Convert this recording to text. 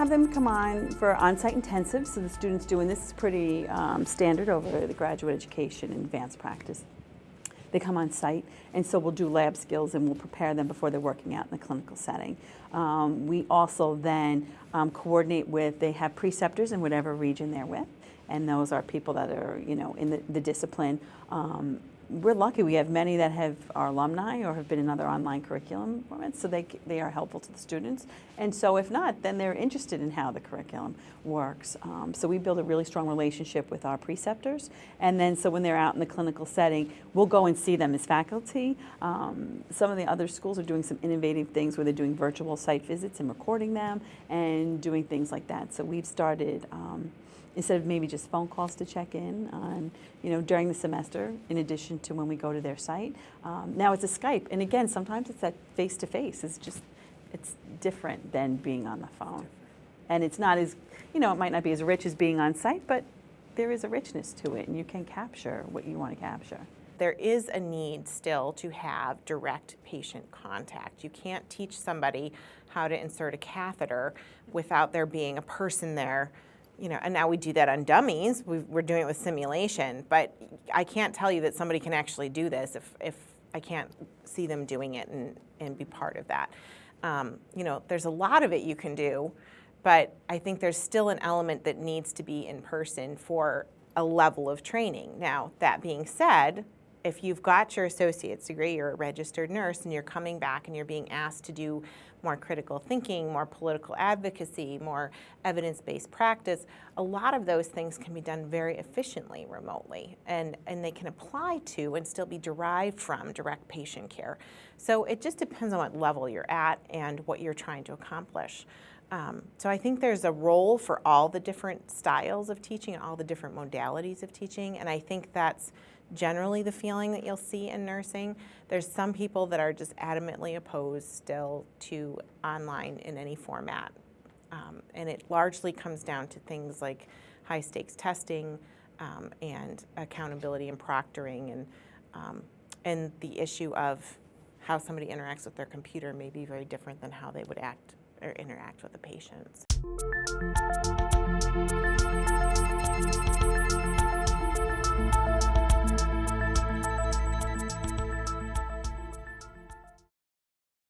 have them come on for on-site intensive, so the students doing this is pretty um, standard over the graduate education and advanced practice. They come on site, and so we'll do lab skills and we'll prepare them before they're working out in the clinical setting. Um, we also then um, coordinate with, they have preceptors in whatever region they're with, and those are people that are, you know, in the, the discipline. We're lucky we have many that have are alumni or have been in other online curriculum formats, so they, they are helpful to the students. And so if not, then they're interested in how the curriculum works. Um, so we build a really strong relationship with our preceptors. And then so when they're out in the clinical setting, we'll go and see them as faculty. Um, some of the other schools are doing some innovative things where they're doing virtual site visits and recording them and doing things like that. So we've started um, instead of maybe just phone calls to check in on, you know, during the semester, in addition to when we go to their site. Um, now it's a Skype, and again, sometimes it's that face-to-face. It's just, it's different than being on the phone. And it's not as, you know, it might not be as rich as being on site, but there is a richness to it, and you can capture what you want to capture. There is a need still to have direct patient contact. You can't teach somebody how to insert a catheter without there being a person there you know, and now we do that on dummies. we are doing it with simulation, but I can't tell you that somebody can actually do this if, if I can't see them doing it and, and be part of that. Um, you know, there's a lot of it you can do, but I think there's still an element that needs to be in person for a level of training. Now, that being said, if you've got your associate's degree, you're a registered nurse, and you're coming back and you're being asked to do more critical thinking, more political advocacy, more evidence-based practice, a lot of those things can be done very efficiently remotely, and, and they can apply to and still be derived from direct patient care. So it just depends on what level you're at and what you're trying to accomplish. Um, so I think there's a role for all the different styles of teaching, and all the different modalities of teaching, and I think that's generally the feeling that you'll see in nursing. There's some people that are just adamantly opposed still to online in any format. Um, and it largely comes down to things like high stakes testing um, and accountability and proctoring and, um, and the issue of how somebody interacts with their computer may be very different than how they would act or interact with the patients.